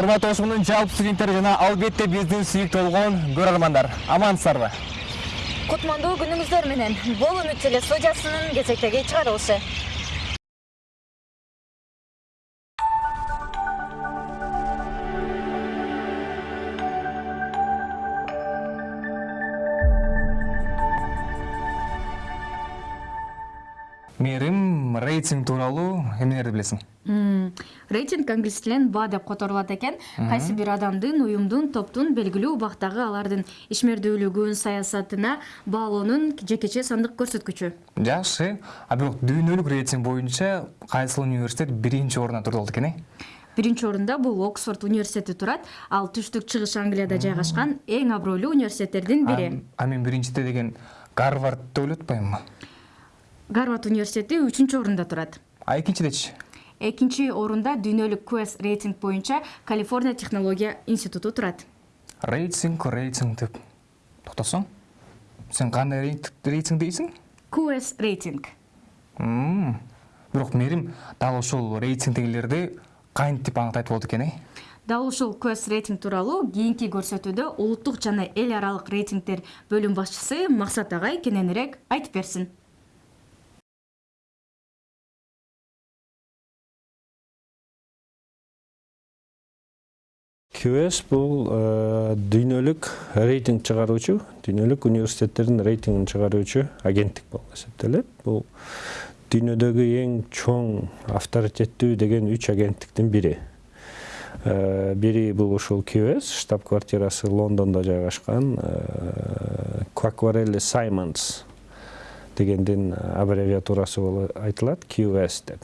урматтуу ошмунун жалпы студенттери жана албетте биздин сүйүктүү болгон көрөрмандар амансыздарбы кутмандуу күнүңүздөр менен. Бул үмүт теле студиясынын кезектеги чыгарылышы. Мээрим рейтинг тууралуу эмнелерди билесиң рейтинг англис тилинен ба деп которулат экен. Кайсы бир адамдын уюмдун топтун белгилүү убактагы алардын ишмердүүлүгүн саясатына баалоонун жекече сандык көрсөткүчү. Жакшы. А бирок дүйнөлүк рейтинг боюнча кайсыл университет биринчи орунда турду экен э? Биринчи орунда бул оксфорд университети турат. Ал түштүк чыгыш англияда жайгашкан эң абройлуу университеттердин бири. А мен биринчиде деген гарвард деп ойлоп атпаймынбы гарвард университети үчүнчү орунда турат. А экинчидечи экинчи орунда дүйнөлүк квес рейтинг боюнча калифорния технология институту турат. Рейтинг рейтинг деп токтосоң? Сен кандай рейтинг дейсиң? Квес рейтинг. Бирок мээрим дал ошол рейтингдегилерди кантип аңгытайт болот экен э? Дал ушул квес рейтинг тууралуу кийинки көрсөтүүдө улуттук жана эл аралык рейтингдер бөлүм башчысы максат агай кененирээк айтып берсин QS бул дүйнөлүк рейтинг чыгаруучу дүйнөлүк университеттердин рейтингин чыгаруучу агенттик болуп эсептелет. Бул дүйнөдөгү эң чоң авторитеттүү деген үч агенттиктин бири. Бири бул ушул QS штаб квартирасы лондондо жайгашкан Quacquarelli Simons дегендин аббревиатурасы болуп айтылат QS деп.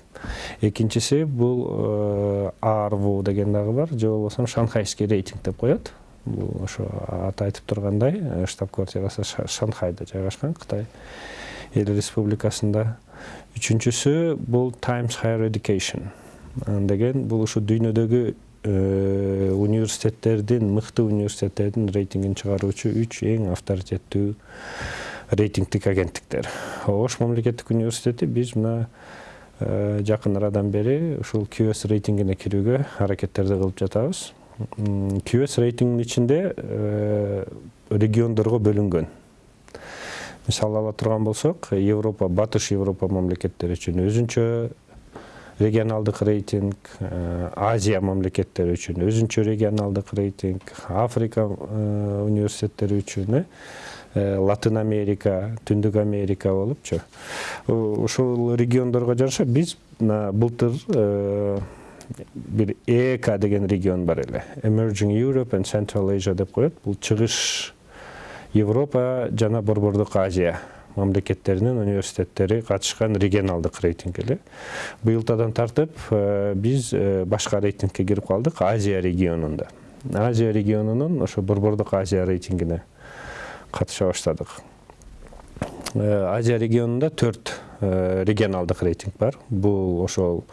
Экинчиси бул арву деген дагы бар же болбосо шанхайский рейтинг деп коет. Бул ошо аты айтып тургандай штаб квартирасы шанхайда жайгашкан кытай эл республикасында. Үчүнчүсү бул times higher education деген бул ушу дүйнөдөгү университеттердин мыкты университеттердин рейтингин чыгаруучу үч эң авторитеттүү рейтингдик агенттиктер ош мамлекеттик университети биз мына жакын арадан бери ушул qs рейтингине кирүүгө аракеттерди кылып жатабыз. Qs рейтингинин ичинде региондорго бөлүнгөн мисалы ала турган болсок европа батыш европа мамлекеттери үчүн өзүнчө регионалдык рейтинг азия мамлекеттери үчүн өзүнчө регионалдык рейтинг африка университеттери үчүн латын америка түндүк америка болупчу ушул региондорго жараша биз мына былтыр бир эк деген регион бар эле. Emerging europe and central asia деп коет. Бул чыгыш европа жана борбордук азия мамлекеттеринин университеттери катышкан регионалдык рейтинг эле. Быйылтадан тартып биз башка рейтингке кирип калдык азия регионунда. Азия регионунун ошо борбордук азия рейтингине катыша баштадык азия регионунда төрт регионалдык рейтинг бар. Бул ошол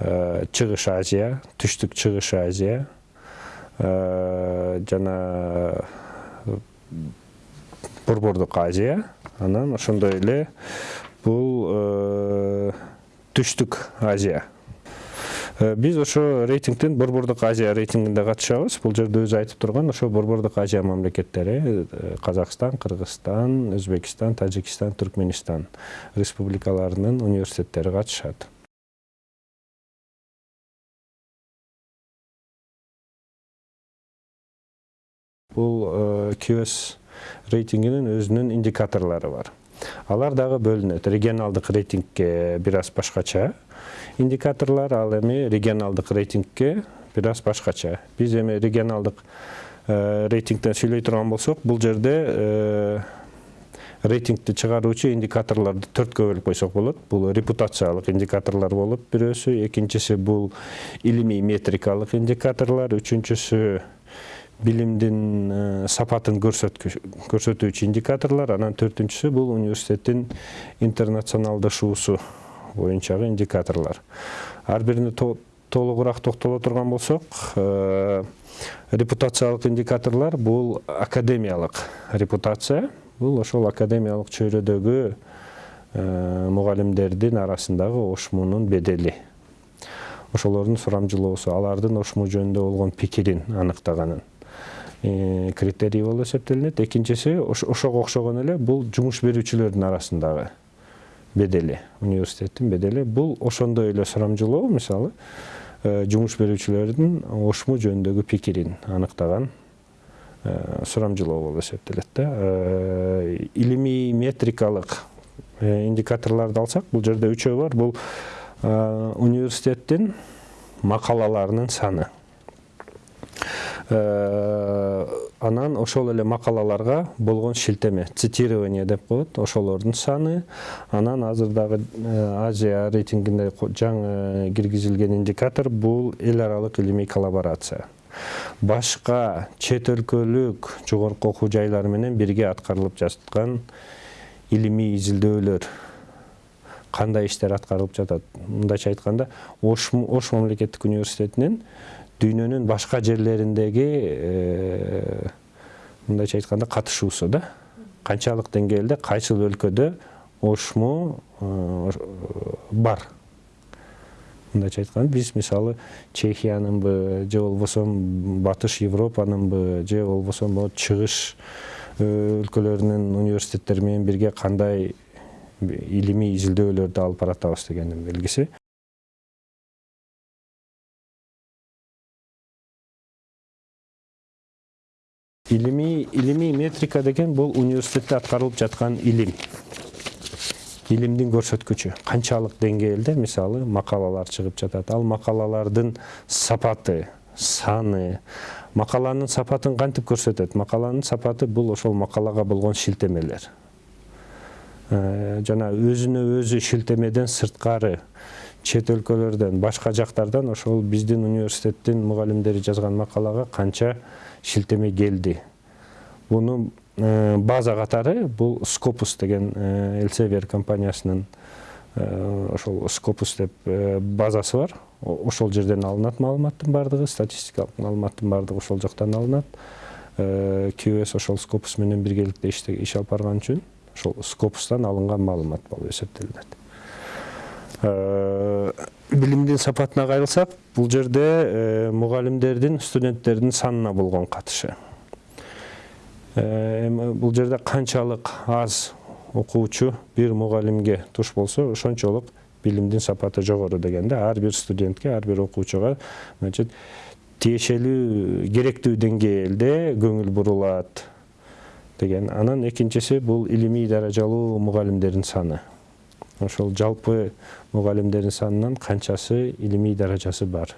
чыгыш азия түштүк чыгыш азия жана борбордук азия. Анан ошондой эле бул түштүк азия. Э, биз ошо рейтингдин борбордук азия рейтингинде катышабыз. Бул жерде өзү айтып турган ошо борбордук азия мамлекеттери э, казакстан кыргызстан өзбекстан тажикстан түркменистан республикаларынын университеттери катышат. Бул qs э, рейтингинин өзүнүн индикаторлору бар алар дагы бөлүнөт. Регионалдык рейтингке бир аз башкача. Индикаторлар ал эми регионалдык рейтингке бир аз башкача. Биз эми регионалдык рейтингден сүйлөй турган болсок бул жерде рейтингди чыгаруучу индикаторлорду төрткө бөлүп койсок болот. Бул репутациялык индикаторлор болуп бирөөсү экинчиси бул илимий метрикалык индикаторлор үчүнчүсү билимдин сапатын көрсөтүүчү индикаторлор анан төртүнчүсү бул университеттин интернационалдашуусу боюнчагы индикаторлор ар бирине толугураак токтоло турган болсок репутациялык индикаторлор бул академиялык репутация бул ошол академиялык чөйрөдөгү мугалимдердин арасындагы ошмунун бедели ошолордун сурамжылоосу алардын ошму жөнүндө болгон пикирин аныктаганын критерий болуп эсептелинет. Экинчиси ош- ошого окшогон эле бул жумуш берүүчүлөрдүн арасындагы бедели. Университеттин бедели. Бул ошондой эле сурамжылоо мисалы э, жумуш берүүчүлөрдүн ошму жөнүндөгү пикирин аныктаган э, сурамжылоо болуп эсептелет да. Э, илимий метрикалык э, индикаторлорду алсак бул жерде үчөө бар. Бул э, университеттин макалаларынын саны. Э, анан ошол эле макалаларга болгон шилтеме цитирование деп коет ошолордун саны. Анан азыр дагы э, азия рейтингине ко- жаңы киргизилген индикатор бул эл аралык илимий коллаборация. Башка чет өлкөлүк жогорку окуу жайлар менен бирге аткарылып жаткан илимий изилдөөлөр кандай иштер аткарылып жатат? Мындайча айтканда ош мамлекеттик университетинин дүйнөнүн башка жерлериндеги мындайча айтканда катышуусу да канчалык деңгээлде кайсыл өлкөдө ошму бар мындайча айтканда биз мисалы чехиянынбы же болбосо батыш европанынбы же болбосо могу чыгыш өлкөлөрүнүн университеттери менен бирге кандай илимий изилдөөлөрдү алып баратабыз дегендин белгиси илимий илимий метрика деген бул университетте аткарылып жаткан илим илимдин көрсөткүчү канчалык деңгээлде мисалы макалалар чыгып жатат ал макалалардын сапаты саны макаланын сапатын кантип көрсөтөт макаланын сапаты бул ошол макалага болгон шилтемелер жана өзүнө өзү шилтемеден сырткары чет өлкөлөрдөн башка жактардан ошол биздин университеттин мугалимдери жазган макалага канча шилтеме келди. Муну э, база катары бул скопус деген э, элсевер компаниясынын э, ошол скопус деп э, базасы бар. Ошол жерден алынат маалыматтын баардыгы статистикалык маалыматтын баардыгы ошол жактан алынат. Э, QS ошол скопус менен биргеликте иш алып барган үчүн ошол скопустан алынган маалымат болуп эсептелинет. Билимдин сапатына кайрылсак бул жерде э, мугалимдердин студенттердин санына болгон катышы. Э, бул жерде канчалык аз окуучу бир мугалимге туш болсо ошончолук билимдин сапаты жогору деген да ар бир студентке ар бир окуучуга значит тиешелүү керектүү деңгээлде көңүл бурулат деген. Анан экинчиси бул илимий даражалуу мугалимдердин саны. Ошол жалпы мугалимдердин санынан канчасы илимий даражасы бар.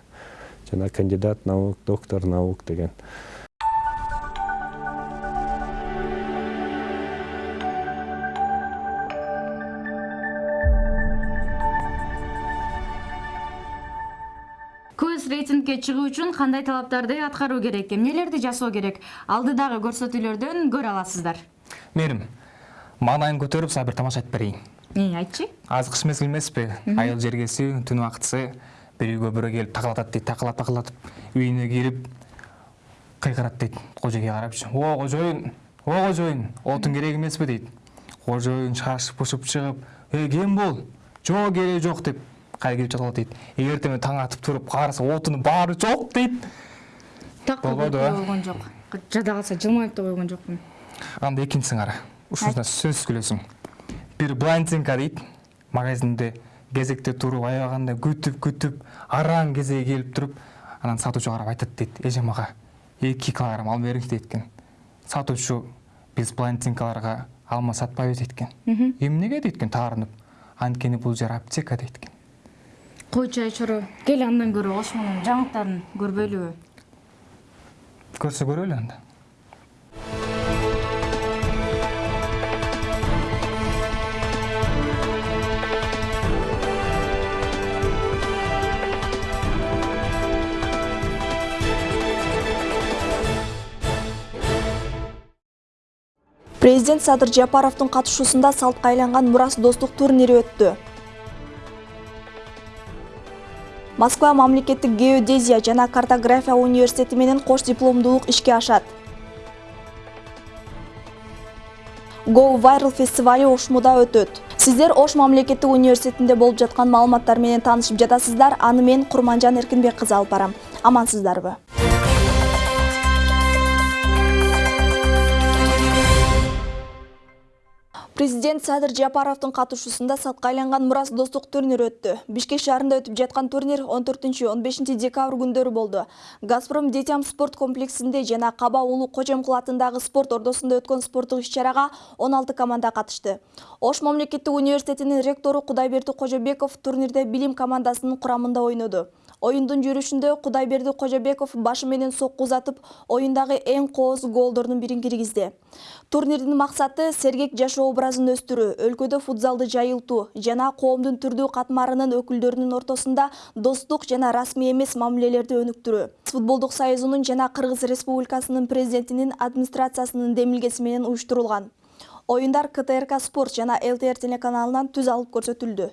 Жана кандидат наук доктор наук деген. Көз рейтингке чыгуу үчүн кандай талаптарды аткаруу керек? Эмнелерди жасоо керек? Алдыдагы көрсөтүүлөрдөн көрө аласыздар. Мээрим маанайын көтөрүп сага бир тамаша айтып берейин эмне айтчы азыр кыш мезгили эмеспи айыл жергеси түн убактысы бир үйгө бирөө келип такылатат дейт такылап такылатып үйүнө кирип кыйкырат дейт кожойге карапчы. О кожоюн о кожоюн отун керек эмеспи? дейт. Кожоюн шашып бушуп чыгып эй кем бул? Жок кереги жок деп кайра кирип жатып алат дейт. Эртең таң атып баары жок дейт. Так Болбоду, көрүп э? койгон жок. Жада калса жылмайып да койгон жокмун анда экинчисин кара. Ушунусуна сөзсүз күлөсүң бир блондинка дейт. Магазинде кезекте туруп аябаганда күтүп күтүп араң кезеги келип туруп анан сатуучуга карап айтат дейт эжем ага эки килограмм алып бериңиз дейт экен. Сатуучу биз блондинкаларга алма сатпайбыз дейт экен. Эмнеге дейт экен таарынып? Анткени бул жер аптека дейт экен. Койчу айчоро кел андан көрө ошмунун жаңылыктарын көрбөйлүбү көрсө көрөлү анда президент садыр жапаровдун катышуусунда салтка айланган мурас достук турнири өттү. Москва мамлекеттик геодезия жана картография университети менен кош дипломдуулук ишке ашат. Go viral фестивали ошмуда өтөт. Сиздер ош мамлекеттик университетинде болуп жаткан маалыматтар менен таанышып жатасыздар. Аны мен курманжан эркинбек кызы алып барам. Амансыздарбы президент садыр жапаровдун катышуусунда сатка айланган мурас достук турнири өттү. Бишкек шаарында өтүп жаткан турнир 14-15 декабрь күндөрү болду. Газпром детям спорт комплексинде жана каба улуу кожомкул атындагы спорт ордосунда өткөн спорттук иш-чарага 16 команда катышты. Ош мамлекеттик университетинин ректору кудайберди кожобеков турнирде билим командасынын курамында ойноду оюндун жүрүшүндө кудайберди кожобеков башы менен сокку узатып оюндагы эң кооз голдордун бирин киргизди. Турнирдин максаты сергек жашоо образын өстүрүү өлкөдө футзалды жайылтуу жана коомдун түрдүү катмарынын өкүлдөрүнүн ортосунда достук жана расмий эмес мамилелерди өнүктүрүү. Футболдук союзунун жана кыргыз республикасынын президентинин администрациясынын демилгеси менен уюштурулган. Оюндар ктрк спорт жана лтр телеканалынан түз алып көрсөтүлдү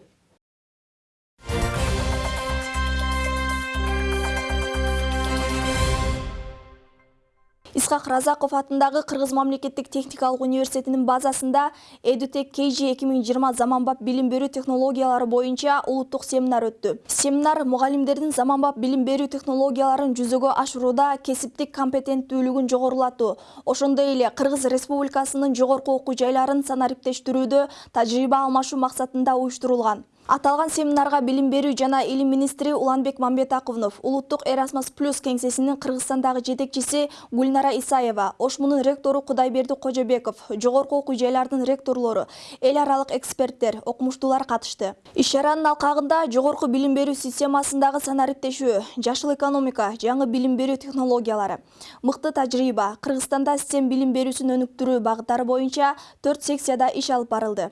исхак разаков атындагы кыргыз мамлекеттик техникалык университетинин базасында эдутек kg 2020 заманбап билим берүү технологиялары боюнча улуттук семинар өттү семинар мугалимдердин заманбап билим берүү технологияларын жүзөгө ашырууда кесиптик компетенттүүлүгүн жогорулатуу ошондой эле кыргыз республикасынын жогорку окуу жайларын санариптештирүүдө тажрыйба алмашуу максатында уюштурулган. Аталган семинарга билим берүү жана илим министри уланбек мамбетаковнов улуттук эрасмус плюс кеңсесинин кыргызстандагы жетекчиси гүлнара исаева ошмунун ректору кудайберди кожобеков жогорку окуу жайлардын ректорлору эл аралык эксперттер окумуштуулар катышты. Иш чаранын алкагында жогорку билим берүү системасындагы санариптешүү жашыл экономика жаңы билим берүү технологиялары. Мыкты тажрыйба кыргызстанда стем билим берүүсүн өнүктүрүү багыттары боюнча төрт секцияда иш алып барылды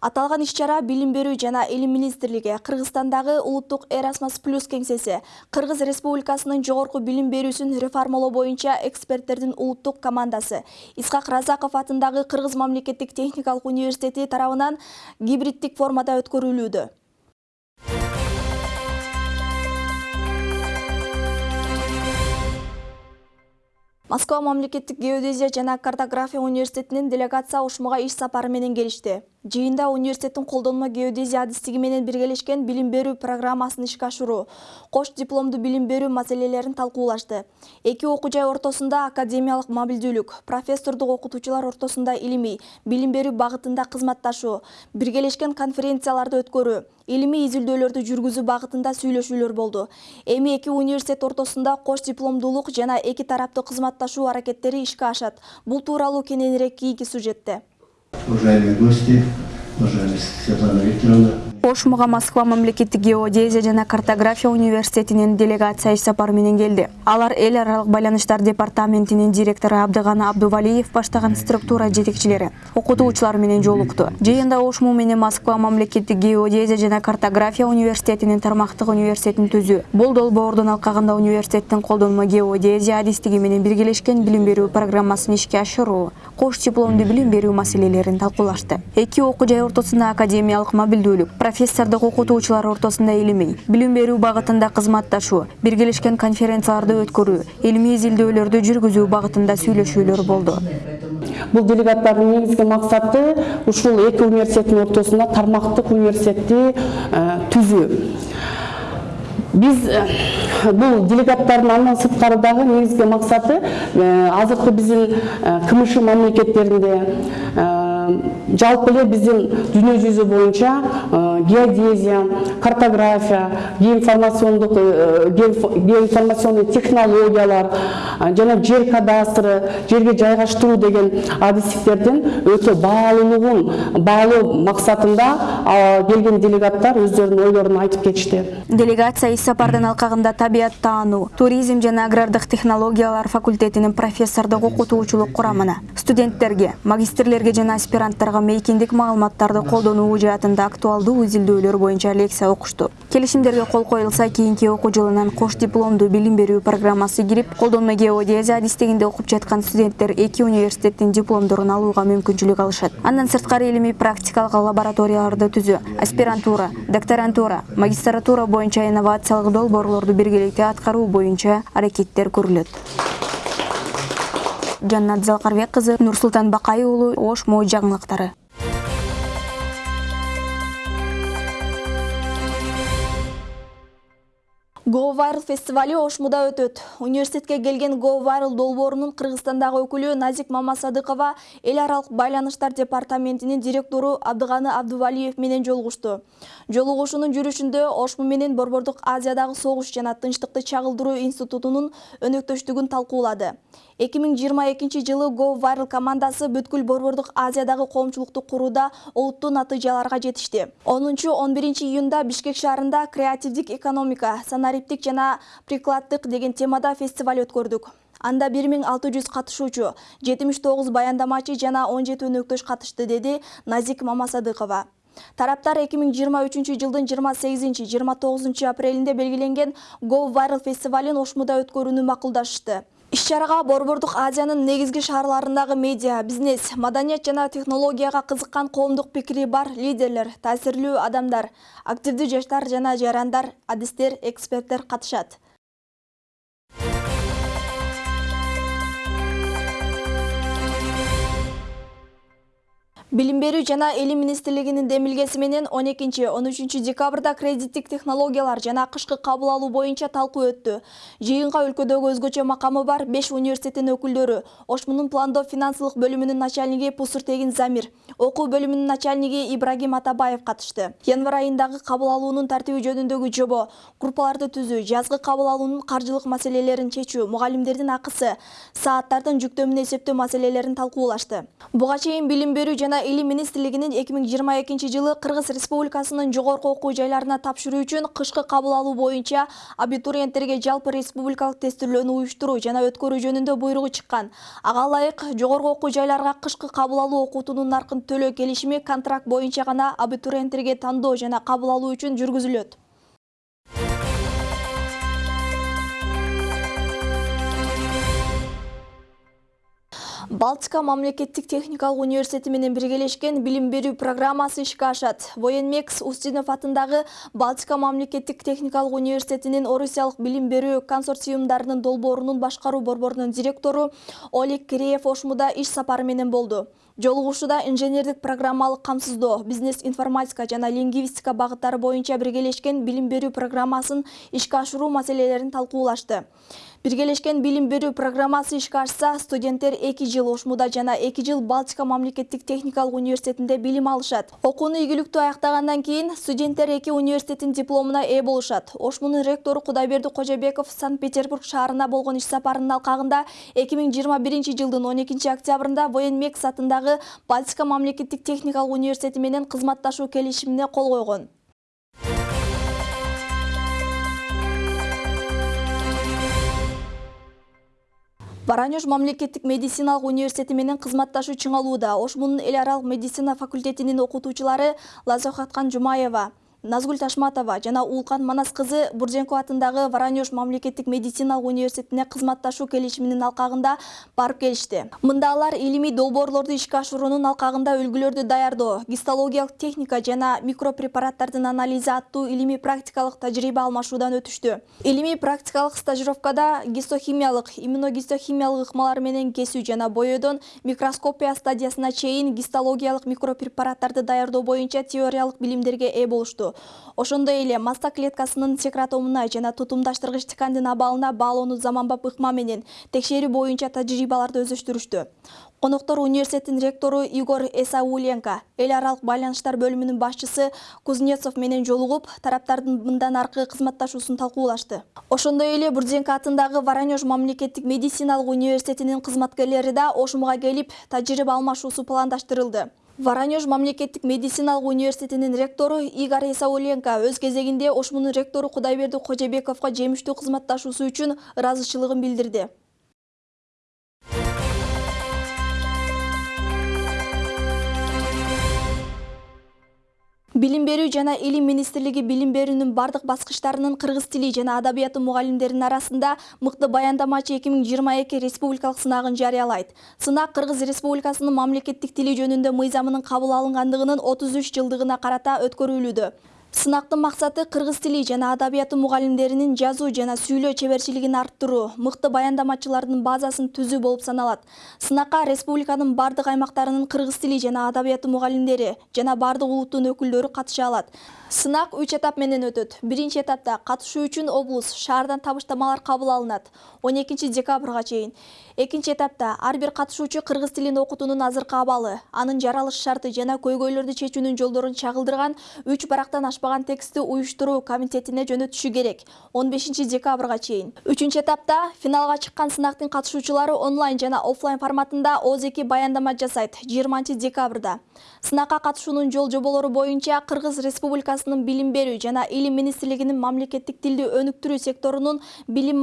аталган иш-чара билим берүү жана илим министрлиги кыргызстандагы улуттук эрасмус плюс кеңсеси кыргыз республикасынын жогорку билим берүүсүн реформалоо боюнча эксперттердин улуттук командасы исхак разаков атындагы кыргыз мамлекеттик техникалык университети тарабынан гибриддик формада өткөрүлүүдө. Москва мамлекеттик геодезия жана картография университетинин делегация ушмуга иш сапары менен келишти жыйында университеттин колдонмо геодезия адистиги менен биргелешкен билим берүү программасын ишке ашыруу кош дипломдуу билим берүү маселелерин талкуулашты. Эки окуу жай ортосунда академиялык мобилдүүлүк профессордук окутуучулар ортосунда илимий билим берүү багытында кызматташуу биргелешкен конференцияларды өткөрүү илимий изилдөөлөрдү жүргүзүү багытында сүйлөшүүлөр болду. Эми эки университет ортосунда кош дипломдуулук жана эки тараптуу кызматташуу аракеттери ишке ашат. Бул тууралуу кененирээк кийинки сюжетте уважаемые гости, уважаемая Светлана Викторовна. Ошмуга москва мамлекеттик геодезия жана картография университетинин делегация иш сапары менен келди. Алар эл аралык байланыштар департаментинин директору абдыганы абдувалиев баштаган структура жетекчилери окутуучулар менен жолукту. Жыйында ошму менен москва мамлекеттик геодезия жана картография университетинин тармактык университетин түзүү бул долбоордун алкагында университеттин колдонмо геодезия адистиги менен биргелешкен билим берүү программасын ишке ашыруу кош дипломдуу билим берүү маселелерин талкуулашты. Эки окуу жай ортосунда академиялык мобилдүүлүк профессордук окутуучулар ортосунда илимий билим берүү багытында кызматташуу биргелешкен конференцияларды өткөрүү илимий изилдөөлөрдү жүргүзүү багытында сүйлөшүүлөр болду бул делегаттардын негизги максаты ушул эки университеттин ортосунда тармактык университетти түзүү биз бул делегаттардын андан сырткары дагы негизги максаты азыркы биздин кмш мамлекеттеринде жалпы эле биздин дүйнө жүзү боюнча геодезия картография геоинформациондук геоинформационный технологиялар жана жер кадастры жерге жайгаштыруу деген адистиктердин өтө баалуулугун баалоо максатында келген делегаттар өздөрүнүн ойлорун айтып кетишти. Делегация иш сапардын алкагында табият таануу туризм жана агрардык технологиялар факультетинин профессордук окутуучулук курамына студенттерге магистрлерге жана аспиранттарга мейкиндик маалыматтарды колдонуу жаатында актуалдуу изилдөөлөр боюнча лекция окушту. Келишимдерге кол коюлса кийинки окуу жылынан кош дипломдуу билим берүү программасы кирип колдонмо геодезия адистигинде окуп жаткан студенттер эки университеттин дипломдорун алууга мүмкүнчүлүк алышат. Андан сырткары илимий практикалык лабораторияларды түзүү аспирантура докторантура магистратура боюнча инновациялык долбоорлорду биргеликте аткаруу боюнча аракеттер көрүлөт жаннат залкарбек кызы нурсултан бакай уулу ош мо жаңылыктары Go Viral фестивалі Ошмуда өтөт. Университетке келген Go Viral долбоорунун Кыргызстандагы өкүлү Назик Мамасадыкова эл аралык байланыштар департаментинин директору Абдыганы Абдувалиев менен жолугушту. Жолугушуунун жүрүшүндө Ошму менен Борбордук Азиядагы согуш жана тынчтыкты чагылдыруу институтунун өнөктөштүгүн талкуулады. 2022 жылы Go Viral командасы бүткүл Борбордук Азиядагы коомчулукту курууда олуттуу натыйжаларга жетишти. 10-11 июнда Бишкек шаарында креативдик экономика, жана прикладдык деген темада фестиваль өткөрдүк. Анда 1600 катышуучу, 79 баяндамачы жана 17 өнөктөш катышты, деди Назик Мамасадыкова. Тараптар 2023 жылдын 28-29 апрелинде белгиленген Go Viral фестивалин Ошмуда өткөрүүнү макулдашты. Иш-чарага Борбордук Азиянын негизги шаарларындагы медиа, бизнес, маданият жана технологияга кызыккан коомдук пикири бар лидерлер, таасирлүү адамдар, активдүү жаштар жана жарандар, адистер, эксперттер катышат. Билим берүү жана элим министрлигинин демилгеси менен 12-13 декабрда кредиттик технологиялар жана кышкы кабыл алуу боюнча талкуу өттү. Жыйынга өлкөдөгү өзгөчө макамы бар 5 университеттин өкүлдөрү, Ошмунун пландоо финансылык бөлүмүнүн начальниги Пусуртегин Замир, окуу бөлүмүнүн начальниги Ибрагим Атабаев катышты. Январь айындагы кабыл алуунун тартиби жөнүндөгү жобо, группаларды түзүү, жазгы кабыл алуунун каржылык маселелерин чечүү, мугалимдердин акысы, сааттардын жүктөмүн эсептөө маселелерин талкуулашты. Буга чейин билим берүү жана элим министрлигинин 2022 жылы Кыргыз Республикасынын жогорку окуу жайларына тапшыруу үчүн кышкы кабыл алуу боюнча абитуриенттерге жалпы республикалык тестилөөнү уюштуруу жана өткөрүү жөнүндө буйругу чыккан. Ага ылайык жогорку окуу жайларга кышкы кабыл алуу окутуунун наркын төлөө келишими контракт боюнча гана абитуриенттерге тандоо жана кабыл алуу үчүн жүргүзүлөт. Балтика мамлекеттик техникалык университети менен биргелешкен билим берүү программасы ишке ашат. Военмекс Устинов атындагы Балтика мамлекеттик техникалык университетинин Орусиялык билим берүү консорциумдарынын долбоорунун башкаруу борборунун директору Олег Киреев Ошмуда иш сапары менен болду. Жолугушууда инженердик программалык камсыздоо, бизнес информатика жана лингвистика багыттары боюнча биргелешкен билим берүү программасын ишке ашыруу маселелерин талкуулашты. Биргелешкен билим берүү программасы ишке студенттер 2 жыл Ошмуда жана 2 жыл Балтика мамлекеттик техникалык университетинде билим алышат. Окууну ийгиликтүү аяктагандан кийин студенттер эки университеттин дипломуна ээ болушат. Ошмунун ректору Кудайберди Кожобеков Санкт-Петербург шаарына болгон иш сапарынын алкагында 2021 жылдын 12 октябрында Военмекс атындагы Балтика мамлекеттик техникалык университети менен кызматташуу келишимине кол койгон. Баранеж мамлекеттик медициналык университети менен кызматташуу чыңалууда. Ошмунун эл аралык медицина факультетинин окутуучулары Лазохаткан Жумаева, Назгүл Ташматова жана Улкан Манас кызы Бурденко атындагы Воронеж мамлекеттик медициналык университетине кызматташуу келишиминин алкагында барып келишти. Мында алар илимий долбоорлорду ишке ашыруунун алкагында үлгүлөрдү даярдоо, гистологиялык техника жана микропрепараттардын анализи аттуу илимий практикалык тажрыйба алмашуудан өтүштү. Илимий практикалык стажировкада гистохимиялык, иммуногистохимиялык ыкмалар менен кесүү жана боёдон микроскопия стадиясына чейин гистологиялык микропрепараттарды даярдоо боюнча теориялык билимдерге ээ болушту. Ошондой эле маста клеткасынын секретомуна жана тутумдаштыргыч ткандын абалына баалоону заманбап ыкма менен текшерүү боюнча тажрыйбаларды өздөштүрүштү. Коноктор университеттин ректору Игорь Эсауленко, эл аралык байланыштар бөлүмүнүн башчысы Кузнецов менен жолугуп, тараптардын мындан аркы кызматташуусун талкуулашты. Ошондой эле Бурденко атындагы Воронеж мамлекеттик медициналык университетинин кызматкерлери да Ошмуга келип, тажрыйба алмашуусу пландаштырылды. Воронеж мамлекеттик медициналык университетинин ректору Игорь Исауленко өз кезегинде Ошмунун ректору Кудайберди Кожобековго жемиштүү кызматташуусу үчүн ыраазычылыгын билдирди. Билим берүү жана илим министрлиги билим берүүнүн бардык баскычтарынын кыргыз тили жана адабияты мугалимдеринин арасында мыкты баяндамачы 2022 республикалык сынагын жарыялайт. Сынак Кыргыз Республикасынын мамлекеттик тили жөнүндө мыйзамынын кабыл алынгандыгынын 33 жылдыгына карата өткөрүлүүдө. Сынактын максаты кыргыз тили жана адабияты мугалимдеринин жазуу жана сүйлөө чеберчилигин арттыруу, мыкты баяндамачылардын базасын түзүү болуп саналат. Сынакка республиканын бардык аймактарынын кыргыз тили жана адабияты мугалимдери жана бардык улуттун өкүлдөрү катыша алат. Сынак 3 этап менен өтөт. Биринчи этапта катышуу үчүн облус шаардан табыштамалар кабыл алынат 12 декабрга чейин. Экинчи этапта ар бир катышуучу кыргыз тилин окутуунун азыркы абалы, анын жаралыш шарты жана көйгөйлөрдү чечүүнүн жолдорун чагылдырган 3 барактан ашпаган текстти уюштуруу комитетине жөнөтүшү керек 15 декабрга чейин. Үчүнчү этапта финалга чыккан сынактын катышуучулары онлайн жана офлайн форматында ооз-2 баяндама жасайт 20 декабрда. Сынакка катышуунун жол жоболору боюнча Кыргыз Республикасынын билим берүү жана илим министрлигинин мамлекеттик тилди өнүктүрүү секторунун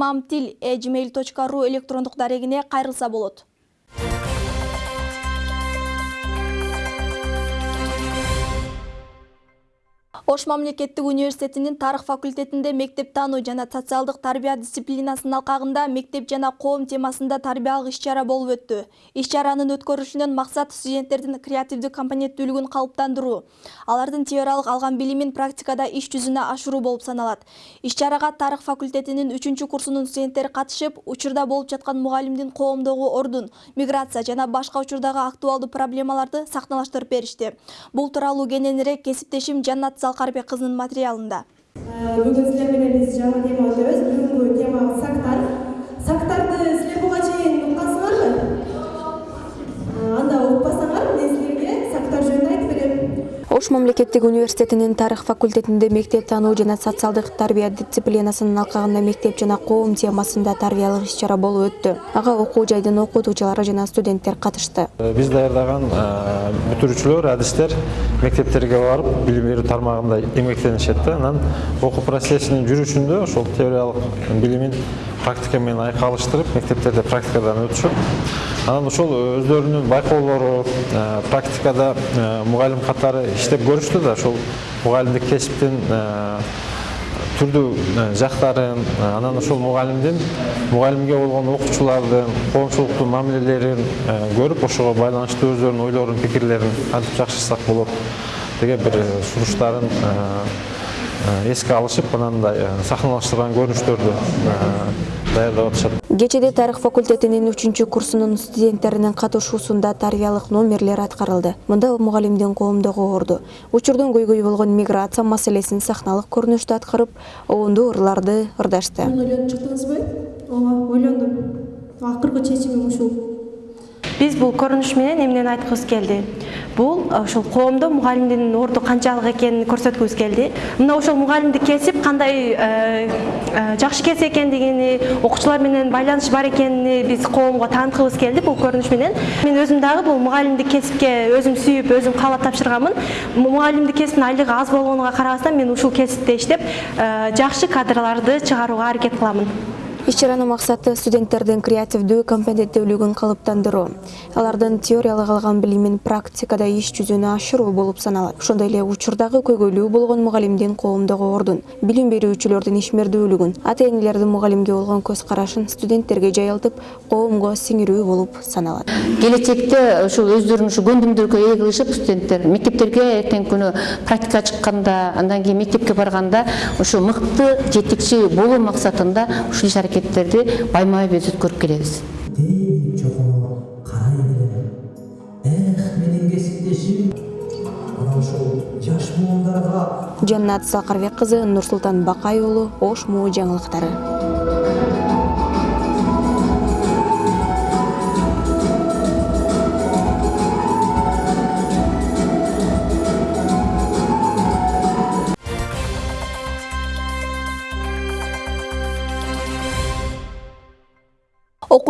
мамтил э gmail.ru электрондук дарегине кайрылса болот. Ош мамлекеттик университетинин тарых факультетинде мектеп таануу жана социалдык тарбия дисциплинасынын алкагында мектеп жана коом темасында тарбиялык иш-чара болуп өттү. Иш-чаранын өткөрүлүшүнөн максат студенттердин креативдүү компоненттүүлүгүн калыптандыруу, алардын теориялык алган билимин практикада иш жүзүнө ашыруу болуп саналат. Иш-чарага тарых факультетинин 3 курсунун студенттери катышып, учурда болуп жаткан мугалимдин коомдогу ордун, миграция жана башка учурдагы актуалдуу проблемаларды сахналаштырып беришти. Бул тууралуу кененирээк кесиптешим Жаннат Салкарбек кызынын материалында. бүгүн силер менен биз жаңы тема өтөбүз бүгүнкү тема сактар Ош мамлекеттик университетинин тарых факультетинде мектеп таануу жана социалдык тарбия дисциплинасынын алкагында мектеп жана коом темасында тарбиялык иш-чара болуп өттү. Ага окуу жайдын окутуучулары жана студенттер катышты. биз даярдаган бүтүрүүчүлөр адистер мектептерге барып билим берүү тармагында эмгектенишет да анан окуу процессинин жүрүшүндө ошол теориялык билимин практика менен айкалыштырып мектептерде практикадан өтүшөт анан ошол өздөрүнүн байкоолору практикада мугалим катары иштеп көрүштү да ошол мугалимдик кесиптин түрдүү жактарын анан ошол мугалимдин мугалимге болгон окуучулардын коомчулуктун мамилелерин көрүп ошого байланыштуу өздөрүнүн ойлорун пикирлерин кантип жакшырсак болот деген бир сунуштарын эске алышып анандай сахналаштырган көрүнүштөрдү даярдап атышат Кечеде тарых факультетинин 3 курсунун студенттеринин катышуусунда тарбиялык номерлер аткарылды. Мында мугалимдин коомдогу орду, учурдун көйгөйү болгон миграция маселесин сахналык көрүнүштө аткарып, оонду ырларды ырдашты. ойлонуп чыктыңызбы ооба ойлондум акыркы чечимим ушул. Биз бул көрүнүш менен эмнени айткыбыз келди? Бул ошол коомдо мугалимдин орду канчалык экенин көрсөткүбүз келди. Мына ошол мугалимдик кесип кандай жакшы кесип экендигини окуучулар менен байланыш бар экенини биз коомго тааныткыбыз келди бул көрүнүш менен. Мен өзүм дагы бул мугалимдик кесипке өзүм сүйүп өзүм каалап тапшырганмын мугалимдик кесиптин айлыгы аз болгонуна карабастан мен ушул кесипте иштеп жакшы кадрларды чыгарууга аракет кыламын Иш-чаранын максаты студенттердин креативдүү компетенттүүлүгүн калыптандыруу, алардын теориялык алган билимин практикада иш жүзүнө ашыруу болуп саналат. Ошондой эле учурдагы көйгөйлүү болгон мугалимдин коомдогу ордун, билим берүүчүлөрдүн ишмердүүлүгүн, ата-энелердин мугалимге болгон көз карашын студенттерге жайылтып, коомго сиңирүү болуп саналат. келечекте ушул өздөрүнүн ушу көндүмдөргө ээ кылышып студенттер мектептерге эртеңки күнү практика чыкканда андан кийин мектепке барганда ушу мыкты жетекчи болуу максатында ушул иш аракеттерди байма бай өткөрүп келебиз. Дейин чокуна карай берем эх менин кесиптешим. Анан ошол жаш муундарга. Жаннат Сакарбек кызы, Нурсултан Бакай уулу, Ош муу жаңылыктары.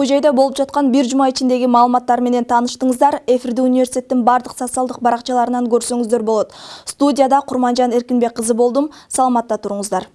Окуу жайда болуп жаткан бир жума ичиндеги маалыматтар менен тааныштыңыздар. Эфирди университеттин бардык социалдык баракчаларынан көрсөңүздөр болот. Студияда Курманжан Эркинбек кызы болдум. Саламатта туруңуздар.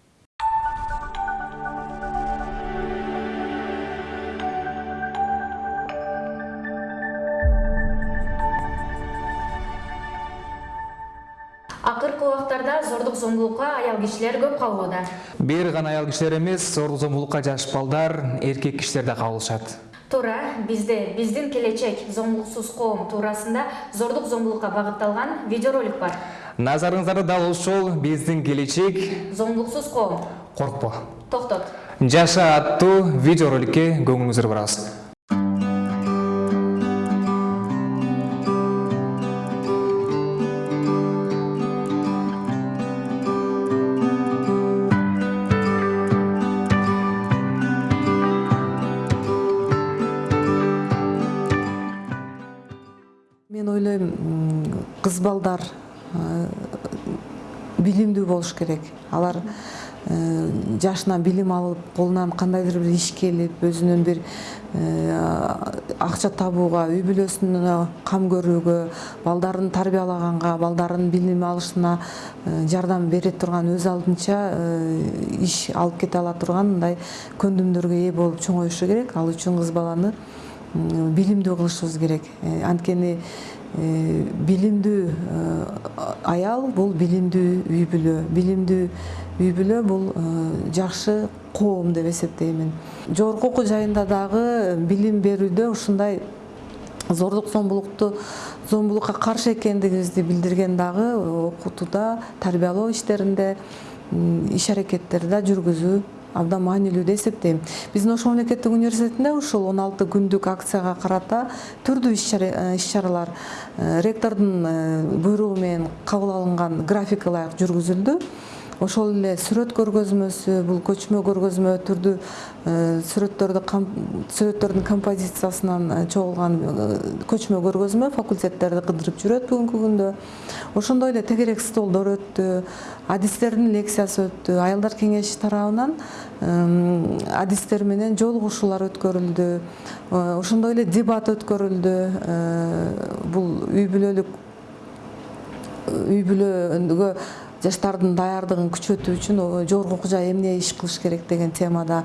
Зомбулукка аял кишилер көп кабылууда бир гана аял кишилер эмес зордук зомбулукка жаш балдар эркек кишилер да кабылышат туура бизде биздин келечек зомбулуксуз коом туурасында зордук зомбулукка багытталган видеоролик бар. Назарыңыздарда дал ушул биздин келечек. Зомбулуксуз коом. Коркпо. Токтот. Жаша аттуу видеороликке көңүлүңүздү бурабыз болуш керек. Алар жашынан билим алып колунан кандайдыр бир иш келип өзүнүн бир акча табууга үй бүлөсүнө кам көрүүгө балдарын тарбиялаганга балдарын билим алышына жардам бере турган өз алдынча иш алып кете ала турган мындай көндүмдөргө ээ болуп чоңоюшу керек. Ал үчүн кыз баланы билимдүү кылышыбыз керек. Анткени билимдүү аял бул билимдүү үй бүлө билимдүү үй бүлө бул жакшы коом деп эсептеймин жогорку окуу жайында дагы билим берүүдө ушундай зордук зомбулукту зомбулукка каршы экендигибизди билдирген дагы окутууда тарбиялоо иштеринде иш аракеттерди да жүргүзүү абдан маанилүү деп эсептейм биздин ош мамлекеттик университетинде ушул он алты күндүк акцияга карата түрдүү иш чаралар ректордун буйругу менен кабыл алынган графикке ылайык жүргүзүлдү. Ошол эле сүрөт көргөзмөсү бул көчмө көргөзмө түрдүү сүрөттөрдү сүрөттөрдүн композициясынан чогулган көчмө көргөзмө факультеттерди кыдырып жүрөт бүгүнкү күндө. Ошондой эле тегерек столдор өттү адистердин лекциясы өттү аялдар кеңеши тарабынан адистер менен жолугушуулар өткөрүлдү ошондой эле дебат өткөрүлдү бул үй бүлөлүк үй бүлөгө жаштардын даярдыгын күчөтүү үчүн жогорку окуу жай эмне иш кылыш керек деген темада.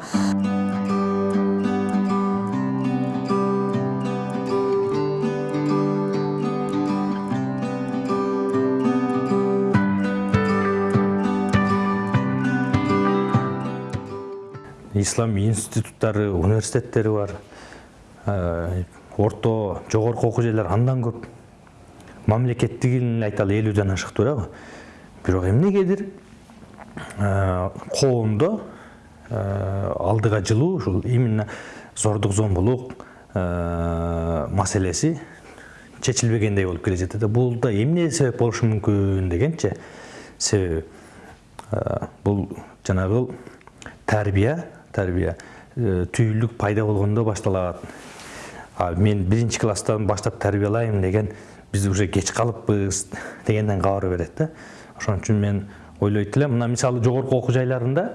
Ислам институттары университеттери бар. Орто жогорку окуу жайлар андан көп. Мамлекеттигин айталы элүүдөн ашык туурабы бирок эмнегедир коомдо алдыга жылуу ушул именно зордук зомбулук маселеси чечилбегендей болуп келе жатат бул да эмне себеп болушу мүмкүн дегенчи себеби бул жанагы тарбия тарбия түйүлдүк пайда болгондо башталат. Мен биринчи класстан баштап тарбиялайм деген биз уже кеч калыппыз дегенден кабар берет да. Ошон үчүн мен ойлойт элем мына мисалы жогорку окуу жайларында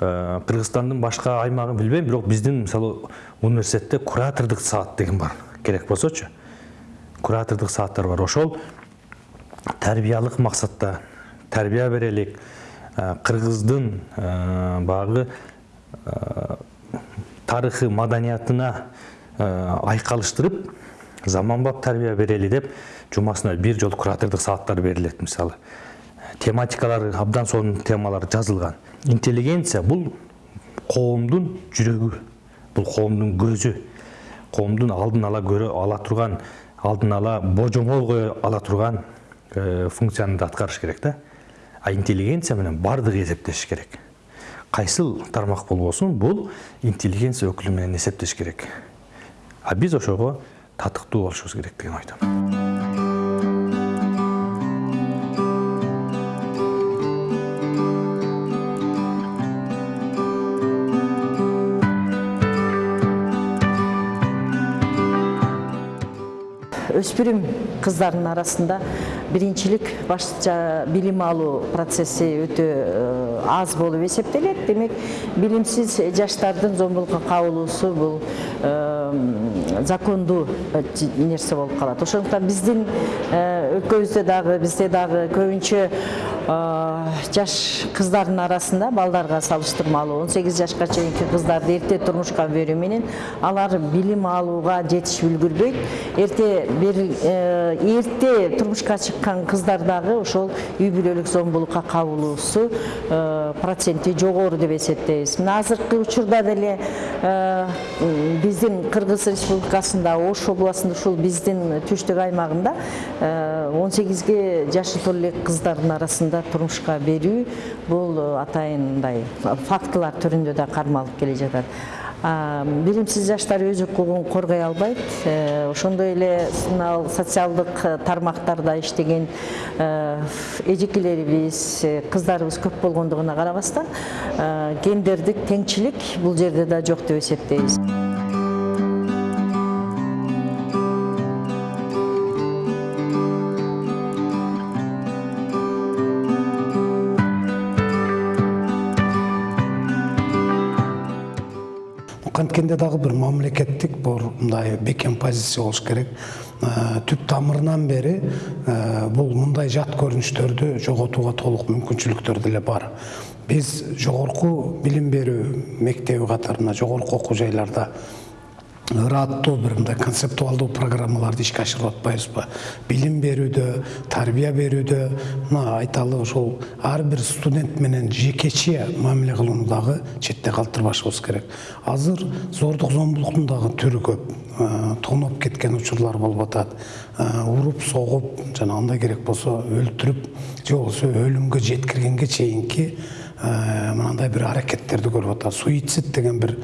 кыргызстандын башка аймагын билбейм бирок биздин мисалы университетте куратордук саат деген бар. Керек болсочу. Куратордук сааттар бар. Ошол тарбиялык максатта тарбия берелик. Кыргыздын баягы тарыхы маданиятына айкалыштырып заманбап тарбия берели деп жумасына бир жолу куратордук сааттар берилет мисалы. Тематикалары абдан сонун темалар жазылган интеллигенция бул коомдун жүрөгү бул коомдун көзү коомдун алдын ала көрө ала турган алдын ала божомол кое ала турган функцияны да аткарыш керек да а интеллигенция менен баардыгы эсептешиш керек. Кайсыл тармак болбосун бул интеллигенция өкүлү менен эсептеш керек. А биз ошого татыктуу болушубуз керек деген ойдомун өспүрүм кыздардын арасында биринчилик башкача билим алуу процесси өтө аз болуп эсептелет демек билимсиз жаштардын зомбулукка кабылуусу бул закондуу нерсе болуп калат ошондуктан биздин өлкөбүздө дагы бизде дагы көбүнчө жаш кыздардын арасында балдарга салыштырмалуу он сегиз жашка чейинки кыздарды эрте турмушка берүү менен алар билим алууга жетишип үлгүрбөйт. Эрте эрте турмушка чыккан кыздар дагы ошол үй бүлөлүк зомбулукка кабылуусу проценти жогору деп эсептейбиз. Мына азыркы учурда деле биздин кыргыз республикасында ош областында ушул биздин түштүк аймагында он сегизге жашы толо элек кыздардын арасында турмушка берүү бул атайын мындай фактылар түрүндө да кармалып келе жатат билимсиз жаштар өз укугун коргой албайт ошондой эле мына социалдык тармактарда иштеген эжекелерибиз кыздарыбыз көп болгондугуна карабастан гендердик теңчилик бул жерде да жок деп эсептейбиз анткенде дагы бир мамлекеттик бир мындай бекем позиция болуш керек. Э, түп тамырынан бери э, бул мындай жат көрүнүштөрдү жоготууга толук мүмкүнчүлүктөр деле бар. Биз жогорку билим берүү мектеби катарында жогорку окуу жайларда ыраттуу бир мындай концептуалдуу программаларды ишке ашырып атпайбызбы? Билим берүүдө тарбия берүүдө мына айталы ошол ар бир студент менен жекече мамиле кылууну дагы четте калтырбашыбыз керек. Азыр зордук зомбулуктун дагы түрү көп. Тоноп кеткен учурлар болуп атат. Уруп согуп жана андай керек болсо өлтүрүп же болбосо өлүмгө жеткиргенге чейинки мынандай бир аракеттерди көрүп атат. Суицид деген бир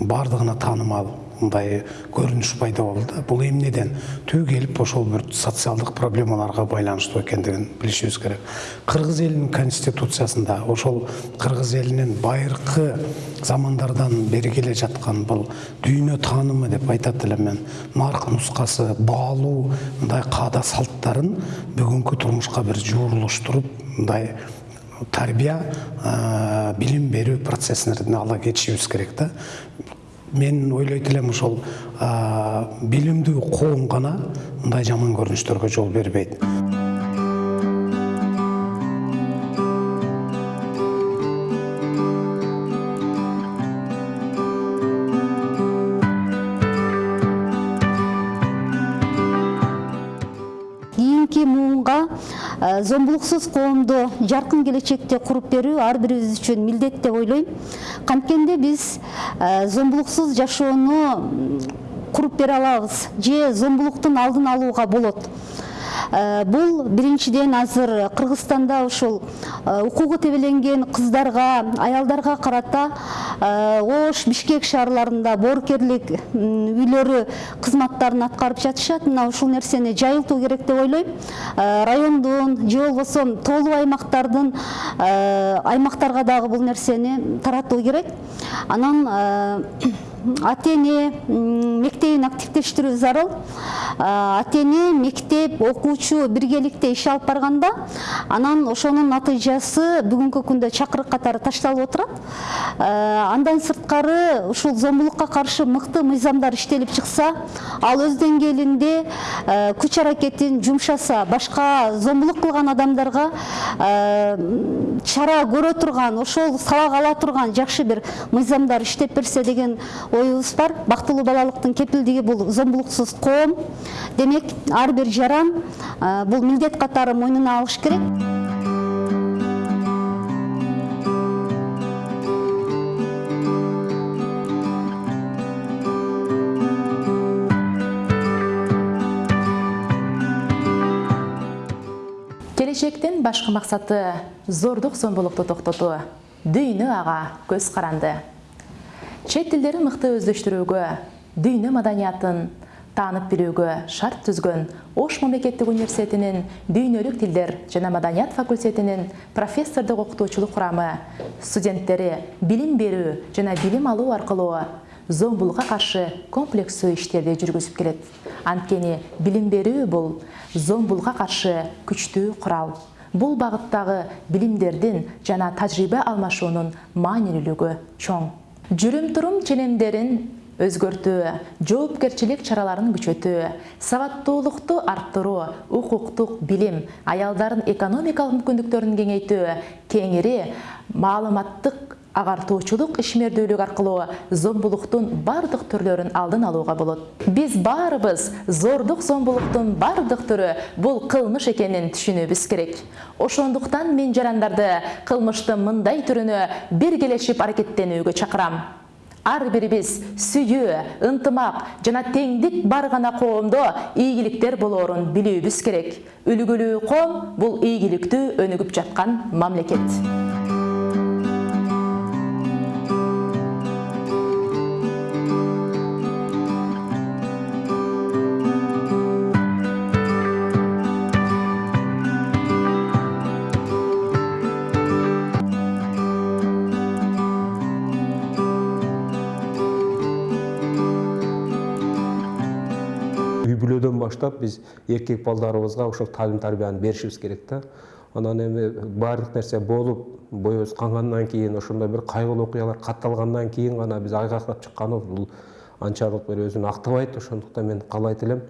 баардыгына таанымал. Мындай көрүнүш пайда болду да бул эмнеден түбү келип ошол бир социалдык проблемаларга байланыштуу экендигин билишибиз керек. Кыргыз элинин конституциясында ошол кыргыз элинин байыркы замандардан бери келе жаткан бул дүйнө таанымы деп айтат элем мен нарк нускасы баалуу мындай каада салттарын бүгүнкү турмушка бир жуурулуштуруп мындай тарбия билим берүү процессине ала кетишибиз керек да мен ойлойт элем ошол билимдүү коом гана мындай жаман көрүнүштөргө жол бербейт. Зомбулуксуз коомду жаркын келечекте куруп берүү ар бирибиз үчүн милдет деп ойлойм. Канткенде биз зомбулуксуз жашоону куруп бере алабыз же зомбулуктун алдын алууга болот бул биринчиден азыр кыргызстанда ушул укугу тебеленген кыздарга аялдарга карата ош бишкек шаарларында боорукерлик үйлөрү кызматтарын аткарып жатышат. Мына ушул нерсени жайылтуу керек деп ойлойм. Райондун же болбосо тоолуу аймактардын аймактарга дагы бул нерсени таратуу керек. Анан ата эне мектебин активдештирүү зарыл. Ата эне мектеп окуучу биргеликте иш алып барганда анан ошонун натыйжасы бүгүнкү күндө чакырык катары ташталып отурат андан сырткары ушул зомбулукка каршы мыкты мыйзамдар иштелип чыкса ал өз деңгээлинде күч аракетин жумшаса башка зомбулук кылган адамдарга чара көрө турган ошол сабак ала турган жакшы бир мыйзамдар иштеп берсе деген оюбуз бар. Бактылуу балалыктын кепилдиги бул зомбулуксуз коом демек ар бир жаран бул милдет катары мойнуна алыш керек. Келечектин башкы максаты зордук зомбулукту токтотуу дүйнө ага көз каранды чет тилдерин мыкты өздөштүрүүгө дүйнө маданиятын таанып билүүгө шарт түзгөн ош мамлекеттик университетинин дүйнөлүк тилдер жана маданият факультетинин профессордук окутуучулук курамы студенттери билим берүү жана билим алуу аркылуу зомбулукка каршы комплекстүү иштерди жүргүзүп келет. Анткени билим берүү бул зомбулукка каршы күчтүү курал. Бул багыттагы билимдердин жана тажрыйба алмашуунун маанилүүлүгү чоң жүрүм турум ченемдерин өзгөртүү жоопкерчилик чараларын күчөтүү сабаттуулукту арттыруу укуктук билим аялдардын экономикалык мүмкүндүктөрүн кеңейтүү кеңири маалыматтык агартуучулук ишмердүүлүк аркылуу зомбулуктун бардык түрлөрүн алдын алууга болот. Биз баарыбыз зордук зомбулуктун бардык түрү бул кылмыш экенин түшүнүүбүз керек. Ошондуктан мен жарандарды кылмыштын мындай түрүнө биргелешип аракеттенүүгө чакырам. Ар бирибиз сүйүү ынтымак жана теңдик бар гана коомдо ийгиликтер болоорун билүүбүз керек. Үлгүлүү коом бул ийгиликтүү өнүгүп жаткан мамлекет баштап биз эркек балдарыбызга ошол таалим тарбияны беришибиз керек да анан эми баардык нерсе болуп боюбуз кангандан кийин ошондой бир кайгылуу окуялар катталгандан кийин гана биз айгактап чыкканыбыз бул анчалык бир өзүн актабайт ошондуктан мен каалайт элем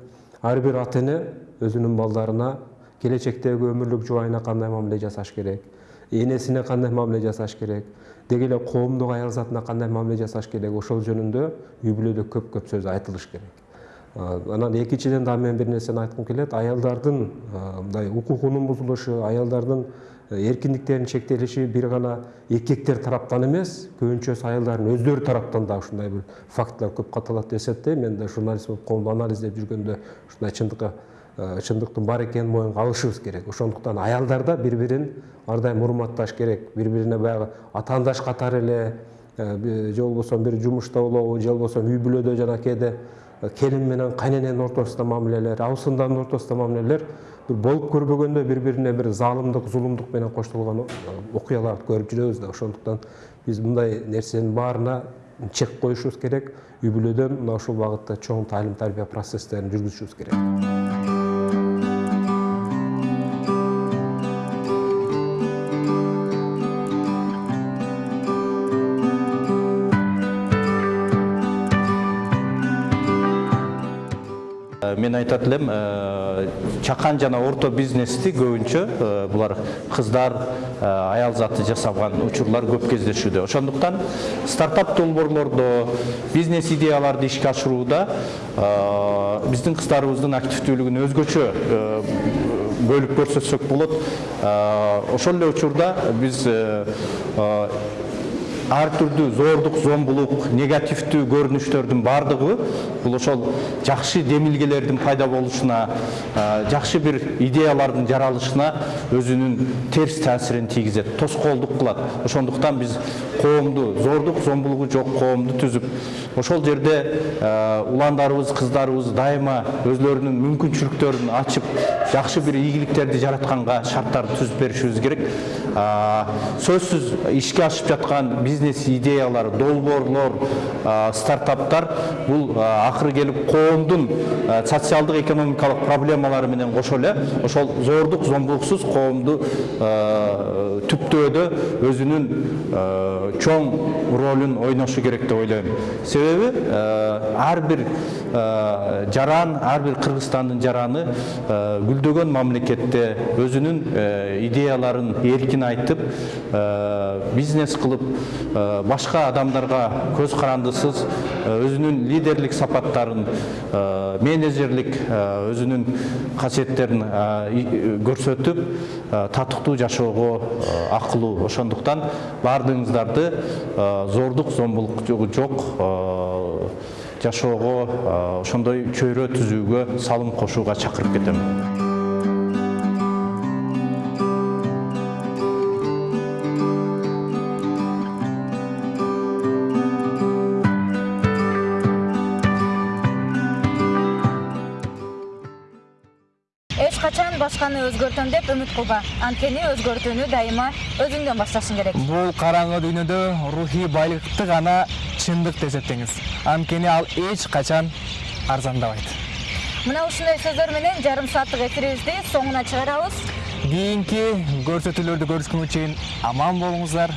ар бир ата эне өзүнүн балдарына келечектеги өмүрлүк жубайына кандай мамиле жасаш керек? Энесине кандай мамиле жасаш керек? Деги эле коомдук аял затына кандай мамиле жасаш керек? Ошол жөнүндө үй бүлөдө көп көп сөз айтылыш керек. Анан экинчиден дагы мен бир нерсени айткым келет. Аялдардын мындай укугунун бузулушу аялдардын эркиндиктеринин чектелиши бир гана эркектер тараптан эмес көбүнчөсү аялдардын өздөрү тараптан да ушундай бир фактылар көп катталат деп эсептейм мен да журналист болуп коомду анализдеп жүргөндө ушундай чындыкка чындыктын бар экенин моюнга алышыбыз керек. Ошондуктан аялдар да бири бирин ар дайым урматташ керек. Бири бирине баягы атаандаш катары эле же болбосо бир жумушта болобу же болбосо үй бүлөдө жана кээде. Келин менен кайнененин ортосунда мамилелер абысындардын ортосунда мамилелер бир болуп көрбөгөндө бири бирине бир заалымдык зулумдук менен коштолгон окуяларды көрүп жүрөбүз да ошондуктан биз мындай нерсенин баарына чек коюшубуз керек. Үй бүлөдөн мына ушул багытта чоң таалим тарбия процесстерин жүргүзүшүбүз керек. Мен айтат элем чакан жана орто бизнести көбүнчө булар кыздар аял заты жасаган учурлар көп кездешүүдө. Ошондуктан стартап долбоорлордо бизнес идеяларды ишке ашырууда биздин кыздарыбыздын активдүүлүгүн өзгөчө бөлүп көрсөтсөк болот. Ошол эле учурда биз ар түрдүү зордук зомбулук негативдүү көрүнүштөрдүн баардыгы бул ошол жакшы демилгелердин пайда болушуна жакшы бир идеялардын жаралышына өзүнүн терс таасирин тийгизет тоскоолдук кылат. Ошондуктан биз коомду зордук зомбулугу жок коомду түзүп ошол жерде уландарыбыз кыздарыбыз дайыма өзүлөрүнүн мүмкүнчүлүктөрүн ачып жакшы бир ийгиликтерди жаратканга шарттарды түзүп беришибиз керек. Сөзсүз ишке ашып жаткан бизнес идеялар долбоорлор стартаптар бул акыры келип коомдун социалдык экономикалык проблемалары менен кошо эле ошол зордук зомбулуксуз коомду түптөөдө өзүнүн чоң ролун ойношу керек деп ойлойм. Себеби ар бир жаран ар бир кыргызстандын жараны гүлдөгөн мамлекетте өзүнүн идеяларын эркин айтып бизнес кылып башка адамдарга көз карандысыз өзүнүн лидерлик сапаттарын менеджерлик өзүнүн касиеттерин көрсөтүп татыктуу жашоого акылуу ошондуктан баардыгыңыздарды зордук зомбулук жок жашоого ошондой чөйрө түзүүгө салым кошууга чакырып кетем. Эч качан башканы өзгөртөм деп үмүт кылба. Анткени өзгөртүүнү дайыма өзүңдөн башташың керек. Бул караңгы дүйнөдө рухий байлыкты гана чындык деп эсептеңиз анткени ал эч качан арзандабайт мына ушундай сөздөр менен жарым сааттык эфирибизди соңуна чыгарабыз кийинки көрсөтүүлөрдү көрүшкөнгө чейин аман болуңуздар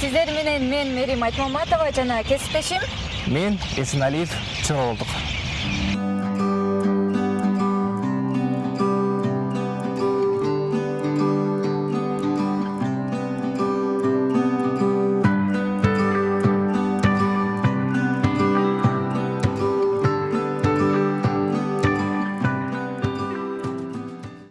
сиздер менен мен мерим айтмаматова жана кесиптешим мен эсеналиев чора болдук